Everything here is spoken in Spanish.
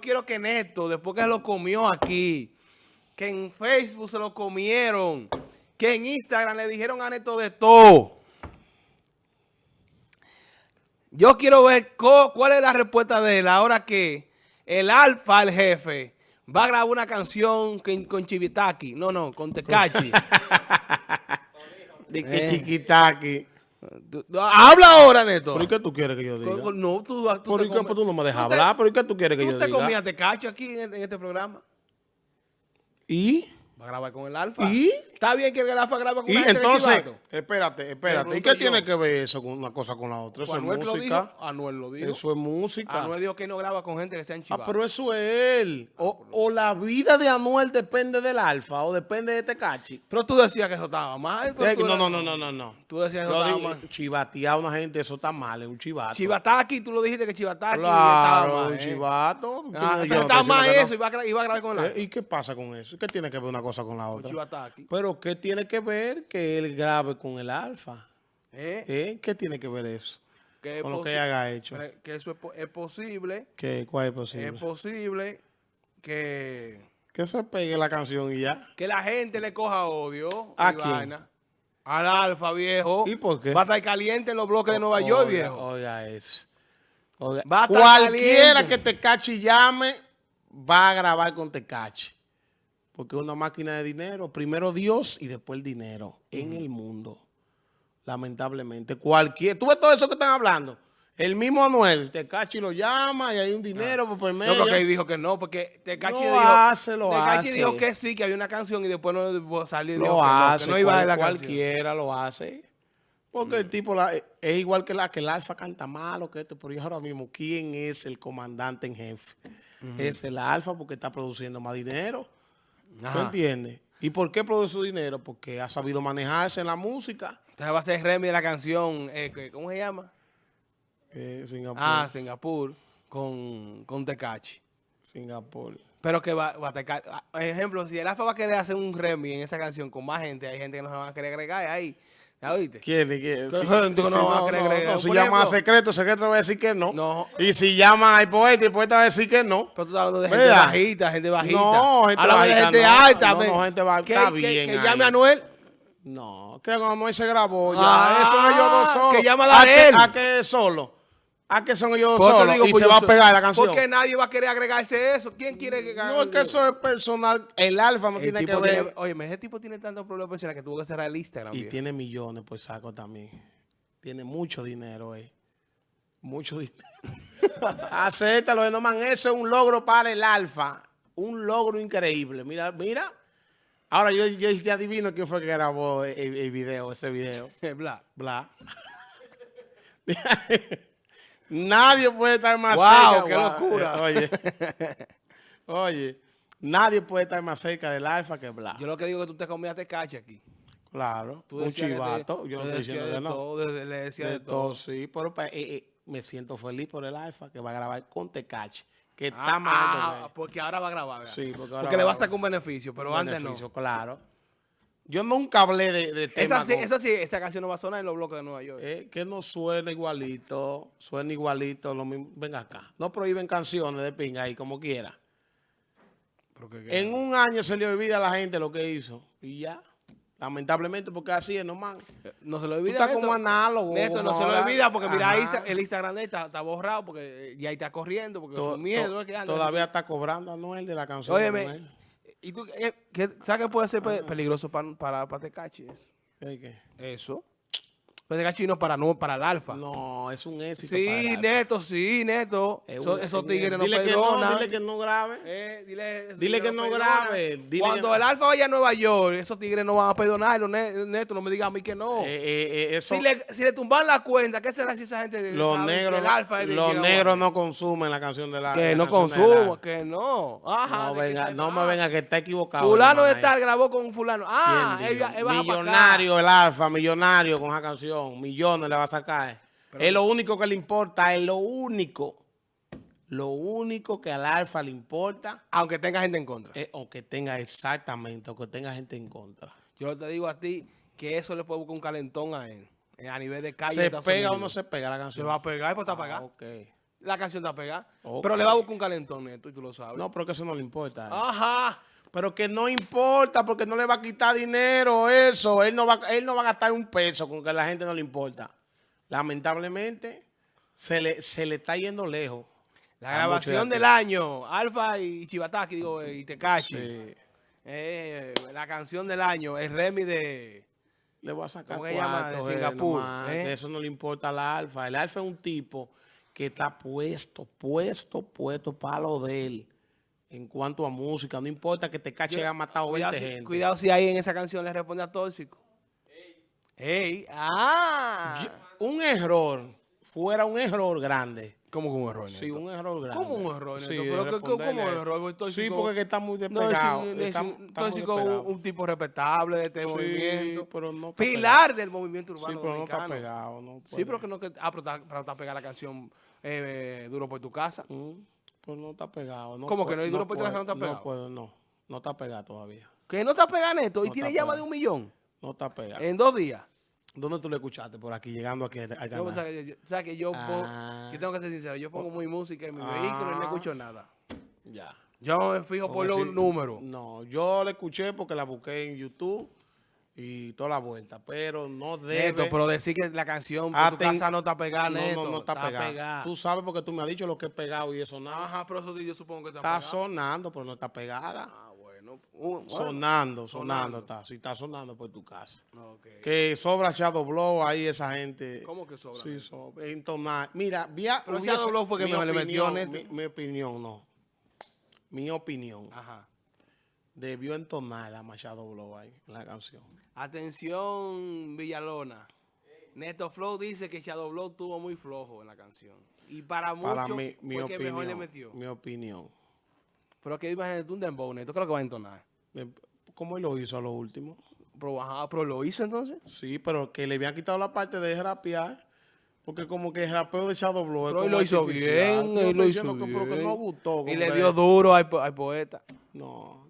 quiero que Neto, después que lo comió aquí, que en Facebook se lo comieron, que en Instagram le dijeron a Neto de todo. Yo quiero ver cuál es la respuesta de él ahora que el alfa, el jefe, va a grabar una canción con, Chivitaki. No, no, con Tecachi. de que eh. Chiquitaki. Habla ahora, Neto. ¿Por qué tú quieres que yo diga? No, tú, tú ¿Por qué tú no me dejas hablar? ¿Por qué tú quieres que yo diga? ¿Tú te comías Tecachi aquí en este programa? ¿Y? Va a grabar con el Alfa. ¿Y? Está bien que el Alfa grabe con ¿Y entonces, espérate, espérate. ¿Y qué tiene que ver eso con una cosa con la otra? Eso es música. Anuel lo dijo. Eso es música. Anuel dijo que no graba con gente que sea Ah, pero eso es él. Ah, o, la vida de Anuel depende del Alfa o depende de Tecachi. Pero tú decías que eso estaba mal. no, no, no, no, no, no. Tú decías que eso estaba mal. Chivatear a una gente, eso está mal, es un chivato. Chivataki, tú lo dijiste que Chivataki claro, estaba mal. un ¿eh? chivato. Ah, pero estaba mal eso, iba a, iba a grabar con el Alfa. ¿Y qué pasa con eso? ¿Qué tiene que ver una cosa con la otra? Pero ¿qué tiene que ver? que él grabe con el alfa. ¿Eh? ¿Eh? ¿Qué tiene que ver eso? Que con lo que haya hecho. Que eso es, posible. ¿Qué? ¿Cuál es posible? Es posible que... Que se pegue la canción y ya. Que la gente le coja odio. ¿A quién? Al alfa, viejo. ¿Y por qué? Va a estar caliente en los bloques de Nueva York, viejo. Oiga eso. Va a Cualquiera que te cache y llame, va a grabar con Tecachi. Porque es una máquina de dinero. Primero Dios y después el dinero en el mundo. Lamentablemente. Cualquier... ¿Tú ves todo eso que están hablando? El mismo Anuel, Tecachi lo llama y hay un dinero por medio. No, porque él dijo que no, porque Tecachi no dijo... hace, lo Tecachi hace. dijo que sí, que había una canción y después no salió. Lo hace, no, iba a la cualquiera lo hace. Porque el tipo es igual que la que el Alfa canta malo, que esto, pero yo ahora mismo, ¿quién es el comandante en jefe? Es el Alfa porque está produciendo más dinero. ¿Tú entiendes? ¿Y por qué produce su dinero? Porque ha sabido manejarse en la música. Entonces va a ser Remy de la canción, eh, ¿cómo se llama? Eh, Singapur. Ah, Singapur, con, con Tecachi. Singapur. Pero que va, va a Tecachi. Ah, ejemplo, si el AFA va a querer hacer un Remy en esa canción con más gente, hay gente que no se va a querer agregar ahí. ¿Ya oíste? ¿Quién? ¿Quién? Sí, sí, no, no, no, si llama a secreto, secreto va a decir que no. No. Y si llama al poeta, el poeta va a decir que no. Pero tú estás hablando de gente bajita, gente bajita. No, gente Habla bajita. de gente alta. No, no, gente bajita. Que, que, que llame a Anuel. No, que Anuel se grabó ya. Ah, Eso ellos dos solos. Que llama a. ¿A qué es solo? ¿A qué son ellos dos solos? y se va a pegar la canción. Porque nadie va a querer agregarse eso. ¿Quién quiere que No, es que eso es personal. El alfa no tiene que ver. oye, ese tipo tiene tantos problemas personales que tuvo que cerrar el Instagram. Y tiene millones, pues saco también. Tiene mucho dinero, eh. Mucho dinero. Acéptalo, no man. Eso es un logro para el alfa. Un logro increíble. Mira, mira. Ahora yo, yo te adivino quién fue que grabó el, el video, ese video. Bla. Bla. Nadie puede estar más wow, cerca. qué locura. Oye, oye, nadie puede estar más cerca del alfa que Bla. Yo lo que digo es que tú te comías cache aquí. Claro, un chivato. yo no estoy diciendo de no. Todo, le decía de, todo. Sí, pero pues, eh, eh, me siento feliz por el alfa que va a grabar con Tecache. Que ah, está mal. Ah, porque ahora va a grabar. ¿verdad? Sí, porque, ahora porque le va a sacar un beneficio, pero un antes beneficio, no. claro. Yo nunca hablé de, de esa sí, Eso sí, esa canción no va a sonar en los bloques de Nueva York. Eh, que no suena igualito, suena igualito, lo mismo. Ven acá. No prohíben canciones de pinga ahí, como quiera. ¿Pero qué, en un año se le olvida a la gente lo que hizo. Y ya. Lamentablemente, porque así es, no man. No se lo olvida. Tú estás como análogo. No se lo olvida porque mira, ahí el Instagram está, está, borrado porque ya está corriendo porque to, su miedo es que anda. Todavía está cobrando a Noel de la canción. Óyeme, ¿y tú qué, sabes qué puede ser peligroso para, para, para Tecachi? ¿Qué? Eso. Pues de chino para no para el alfa. No, es un éxito. Sí, Neto, sí, Neto. Un, esos tigres no dile perdonan. Que no, dile que no grabe. Eh, dile, dile que no grabe. Dile Cuando que el alfa vaya a Nueva York, esos tigres no van a perdonarlo. Neto, no me diga a mí que no. Eh, eh, eso, si, le, si le tumban la cuenta, ¿qué será si esa gente los sabe negros, que el alfa es Los negros no consumen la canción de la Que no consumen, que no. Ajá, no, venga, no me venga que está equivocado. Fulano de tal grabó con un fulano. Ah, él, él Millonario el alfa, millonario con esa canción. Millones le va a sacar. Pero, es lo único que le importa, es lo único. Lo único que al alfa le importa. Aunque tenga gente en contra. Es, aunque tenga exactamente, aunque tenga gente en contra. Yo te digo a ti que eso le puede buscar un calentón a él. A nivel de calle. ¿Se pega o no se pega la canción? Se va a pegar pues está ah. Okay. la canción está pegada. Pero le va a buscar un calentón, Neto, y tú lo sabes. No, pero que eso no le importa. Ah. Ajá. Pero que no importa porque no le va a quitar dinero eso. Él no va, él no va a gastar un peso con que a la gente no le importa. Lamentablemente, se le, se le está yendo lejos. La grabación del año, Alfa y Chivataki, digo, eh, y Tekashi. Sí. Eh, la canción del año, el Remy de... Le voy a sacar ¿Cómo que llama? De eh, Singapur, ¿eh? Eso no le importa al Alfa. El Alfa es un tipo que está puesto, puesto, puesto para lo de él. En cuanto a música, no importa que Tekashi haya matado 20 Cuidado si, gente. cuidado si ahí en esa canción le responde a Tóxico. Ey, ah. Yo- un error, fuera un error grande. ¿Cómo que un error, Sí, Neto? un error grande. ¿Cómo un error, Sí? Pero, ¿qué- responderle ¿cómo un a él. error? Porque Sí, Tóxico- porque que está muy No, despegado. sí, está, sí, está muy Tóxico, despegado. un, un tipo respetable de este Sí, movimiento. pero no está Pilar del movimiento Sí, urbano pero no está pegado. No Sí, pero que no que ah, pero está, pero está pegada la canción eh, Duro por tu casa. Mm, pero no está pegado. No ¿Cómo que no? ¿Y Duro por no está pegado? No puedo, no. No está pegado todavía. Que no está pegada Neto y No tiene más de pegado. un millón No está pegado. en dos días. ¿Dónde tú lo escuchaste? Por aquí, llegando aquí al canal. o sea, que yo- o sea, que yo, Ah. yo tengo que ser sincero, yo pongo muy música en mi Ah. vehículo y no escucho nada. Ya. Yo me fijo por los números. No, yo la escuché porque la busqué en YouTube y toda la vuelta, pero no debe... Neto, pero decir que la canción por tu casa no está pegada, no, Neto. no, no está, pegada. pegada. Tú sabes porque tú me has dicho lo que es pegado y eso nada. Ajá, pero eso sí yo supongo que está, Está pegada. sonando, pero no está pegada. Ah, bueno. Uh, bueno. sonando, sonando, sonando. está. Si está sonando por tu casa. Ok. Que sobra Shadow Blow ahí esa gente. ¿Cómo que sobra? Sí, sobra. Entonar. Mira, vía, Pero hubiese- Shadow Blow fue que mejor le metió, Neto. Mi, mi opinión, no. Mi opinión. Ajá. Debió entonar la Machado Blow ahí en la canción. Atención, Villalona. Neto Flow dice que Shadow Blow tuvo muy flojo en la canción. Y para muchos Para mí, mi fue que mejor le opinión. metió. Mi opinión. Pero que imagínate un dembow, Neto, creo que va a entonar. ¿Cómo él lo hizo a lo último? Pero, ajá, pero lo hizo entonces. Sí, pero que le habían quitado la parte de rapear. Porque como que el rapeo de Shadow Blow Pero él lo hizo bien, él lo hizo diciendo que, pero que bien. no gustó. Y le dio duro al, al poeta. No,